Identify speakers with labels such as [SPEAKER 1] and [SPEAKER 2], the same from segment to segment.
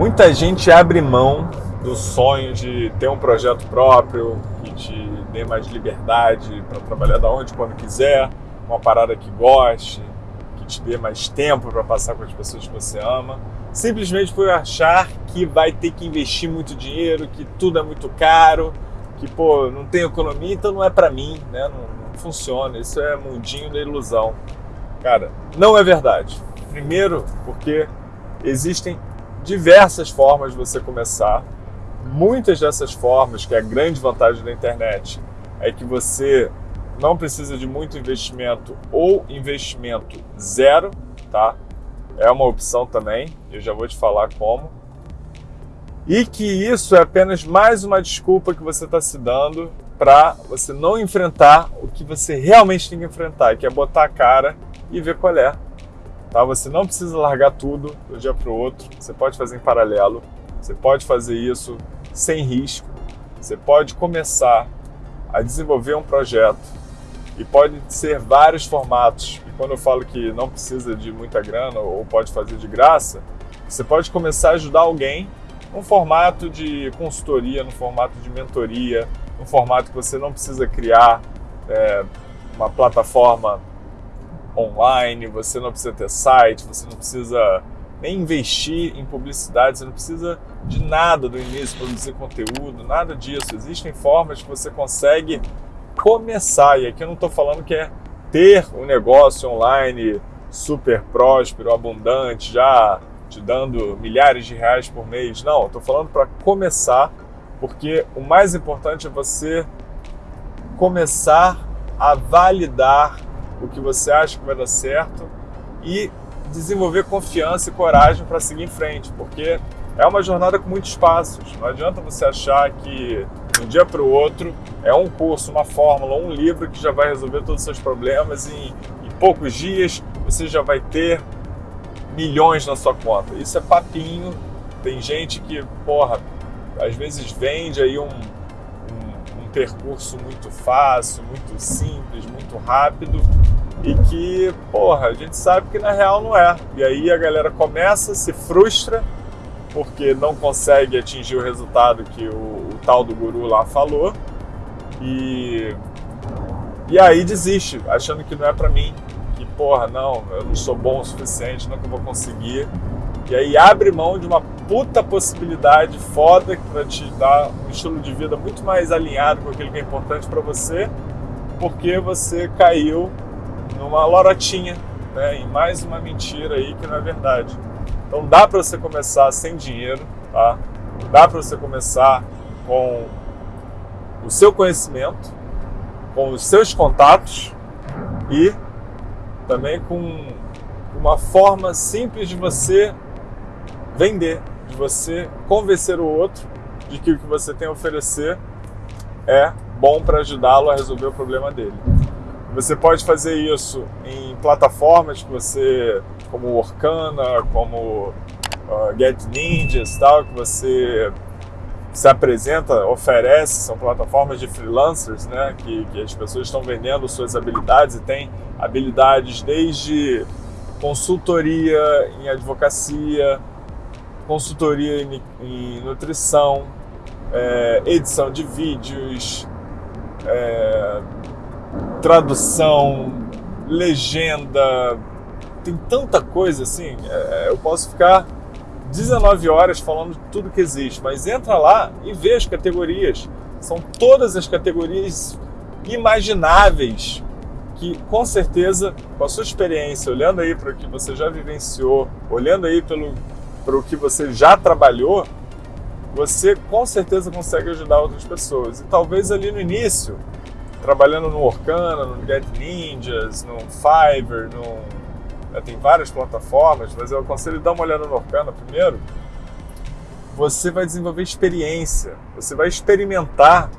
[SPEAKER 1] Muita gente abre mão do sonho de ter um projeto próprio, que te dê mais liberdade para trabalhar da onde quando quiser, uma parada que goste, que te dê mais tempo para passar com as pessoas que você ama, simplesmente por achar que vai ter que investir muito dinheiro, que tudo é muito caro, que pô, não tem economia, então não é para mim, né? Não, não funciona. Isso é mundinho da ilusão. Cara, não é verdade. Primeiro, porque existem diversas formas de você começar. Muitas dessas formas, que é a grande vantagem da internet, é que você não precisa de muito investimento ou investimento zero, tá? É uma opção também, eu já vou te falar como. E que isso é apenas mais uma desculpa que você está se dando para você não enfrentar o que você realmente tem que enfrentar, que é botar a cara e ver qual é. Tá? Você não precisa largar tudo do dia para o outro, você pode fazer em paralelo, você pode fazer isso sem risco, você pode começar a desenvolver um projeto e pode ser vários formatos. E quando eu falo que não precisa de muita grana ou pode fazer de graça, você pode começar a ajudar alguém num formato de consultoria, no formato de mentoria, no formato que você não precisa criar é, uma plataforma online, você não precisa ter site, você não precisa nem investir em publicidade, você não precisa de nada do início, produzir conteúdo, nada disso. Existem formas que você consegue começar, e aqui eu não estou falando que é ter um negócio online super próspero, abundante, já te dando milhares de reais por mês. Não, estou falando para começar, porque o mais importante é você começar a validar o que você acha que vai dar certo e desenvolver confiança e coragem para seguir em frente, porque é uma jornada com muitos passos. Não adianta você achar que de um dia para o outro é um curso, uma fórmula, um livro que já vai resolver todos os seus problemas e em poucos dias você já vai ter milhões na sua conta. Isso é papinho. Tem gente que, porra, às vezes vende aí um, um, um percurso muito fácil, muito simples, muito rápido e que, porra, a gente sabe que na real não é. E aí a galera começa, se frustra porque não consegue atingir o resultado que o, o tal do guru lá falou e e aí desiste, achando que não é para mim, que porra, não, eu não sou bom o suficiente, nunca vou conseguir. E aí abre mão de uma puta possibilidade foda para te dar um estilo de vida muito mais alinhado com aquilo que é importante para você, porque você caiu numa lorotinha, né, em mais uma mentira aí que não é verdade. Então dá para você começar sem dinheiro, tá? Dá para você começar com o seu conhecimento, com os seus contatos e também com uma forma simples de você vender, de você convencer o outro de que o que você tem a oferecer é bom para ajudá-lo a resolver o problema dele. Você pode fazer isso em plataformas que você, como Orkana, como uh, Get Ninjas, tal, que você se apresenta, oferece, são plataformas de freelancers, né, que, que as pessoas estão vendendo suas habilidades e tem habilidades desde consultoria em advocacia, consultoria em, em nutrição, é, edição de vídeos, é, tradução, legenda, tem tanta coisa assim. É, eu posso ficar 19 horas falando de tudo que existe, mas entra lá e vê as categorias. São todas as categorias imagináveis que, com certeza, com a sua experiência, olhando aí para o que você já vivenciou, olhando aí pelo para o que você já trabalhou, você com certeza consegue ajudar outras pessoas. E talvez ali no início trabalhando no Orkana, no Get Ninjas, no Fiverr, no, né, tem várias plataformas, mas eu aconselho dar uma olhada no Orkana primeiro. Você vai desenvolver experiência, você vai experimentar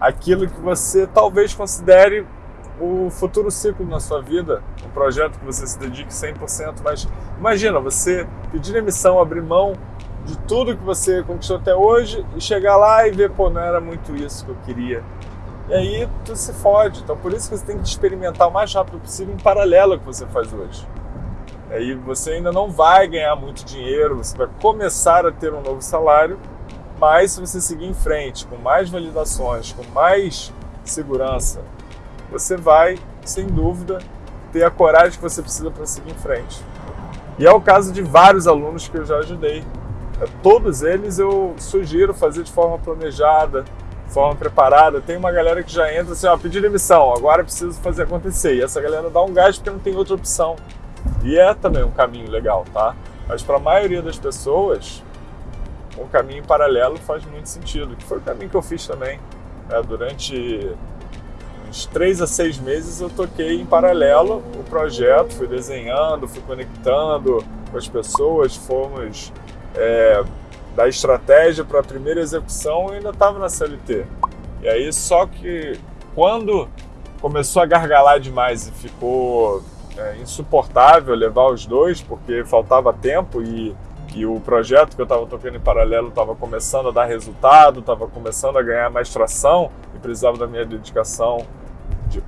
[SPEAKER 1] aquilo que você talvez considere o futuro ciclo na sua vida, um projeto que você se dedique 100%, mas imagina você pedir demissão, abrir mão de tudo que você conquistou até hoje e chegar lá e ver, pô, não era muito isso que eu queria e aí tu se fode. Então por isso que você tem que experimentar o mais rápido possível em paralelo ao que você faz hoje. Aí você ainda não vai ganhar muito dinheiro, você vai começar a ter um novo salário, mas se você seguir em frente com mais validações, com mais segurança, você vai, sem dúvida, ter a coragem que você precisa para seguir em frente. E é o caso de vários alunos que eu já ajudei. Todos eles eu sugiro fazer de forma planejada, forma preparada. Tem uma galera que já entra assim, ó, pedir demissão, agora preciso fazer acontecer. E essa galera dá um gás porque não tem outra opção. E é também um caminho legal, tá? Mas para a maioria das pessoas, um caminho paralelo faz muito sentido, que foi o caminho que eu fiz também. É, durante uns três a seis meses eu toquei em paralelo o projeto, fui desenhando, fui conectando com as pessoas, fomos é, da estratégia para a primeira execução eu ainda estava na CLT. E aí só que quando começou a gargalar demais e ficou é, insuportável levar os dois, porque faltava tempo e, e o projeto que eu estava tocando em paralelo estava começando a dar resultado, estava começando a ganhar mais tração e precisava da minha dedicação, de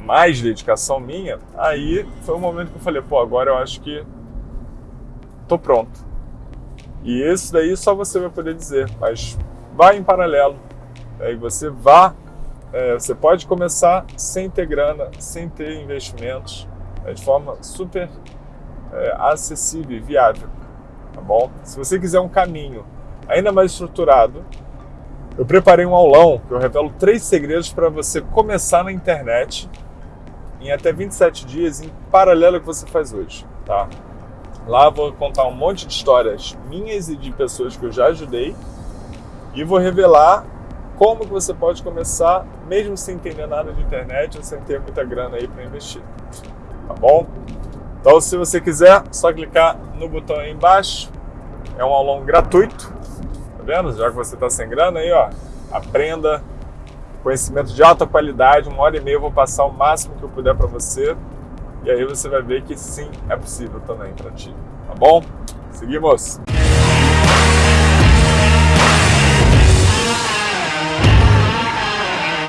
[SPEAKER 1] mais dedicação minha, aí foi o momento que eu falei, pô, agora eu acho que tô pronto. E isso daí só você vai poder dizer, mas vai em paralelo. Aí você vá, é, você pode começar sem ter grana, sem ter investimentos, é, de forma super é, acessível e viável, tá bom? Se você quiser um caminho ainda mais estruturado, eu preparei um aulão que eu revelo três segredos para você começar na internet em até 27 dias em paralelo ao que você faz hoje, tá? Lá vou contar um monte de histórias minhas e de pessoas que eu já ajudei e vou revelar como que você pode começar mesmo sem entender nada de internet ou sem ter muita grana aí para investir tá bom? Então, se você quiser, só clicar no botão aí embaixo. É um aulão gratuito, tá vendo? Já que você está sem grana aí, ó, aprenda conhecimento de alta qualidade. Uma hora e meia eu vou passar o máximo que eu puder para você. E aí você vai ver que sim, é possível também para ti, tá bom? Seguimos!